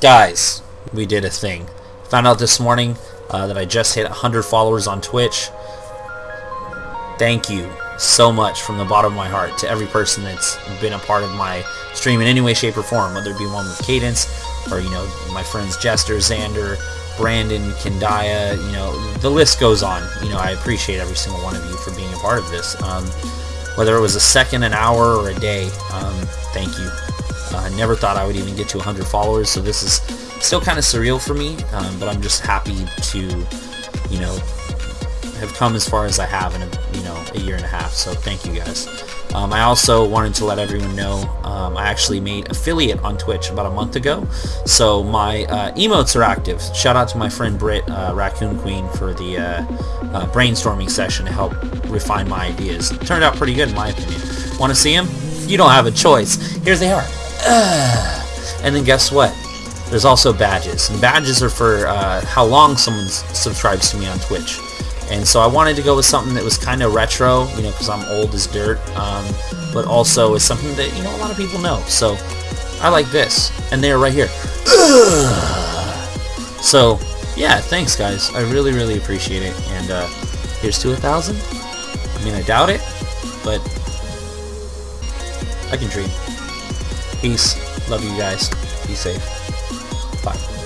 Guys, we did a thing. Found out this morning uh, that I just hit 100 followers on Twitch. Thank you so much from the bottom of my heart to every person that's been a part of my stream in any way, shape, or form, whether it be one with Cadence or, you know, my friends Jester, Xander, Brandon, Kendaya, you know, the list goes on. You know, I appreciate every single one of you for being a part of this. Um, whether it was a second, an hour, or a day, um, thank you. I never thought I would even get to 100 followers, so this is still kind of surreal for me, um, but I'm just happy to, you know, have come as far as I have in a, you know a year and a half. So thank you guys. Um, I also wanted to let everyone know um, I actually made affiliate on Twitch about a month ago. So my uh, emotes are active. Shout out to my friend Britt, uh, Raccoon Queen, for the uh, uh brainstorming session to help refine my ideas. It turned out pretty good in my opinion. Want to see them? You don't have a choice. Here they are. And then guess what? There's also badges. And badges are for uh, how long someone subscribes to me on Twitch. And so I wanted to go with something that was kind of retro, you know, because I'm old as dirt, um, but also is something that, you know, a lot of people know. So I like this. And they're right here. So, yeah, thanks, guys. I really, really appreciate it. And uh, here's to a thousand. I mean, I doubt it, but I can dream. Peace. Love you guys. Be safe. Bye.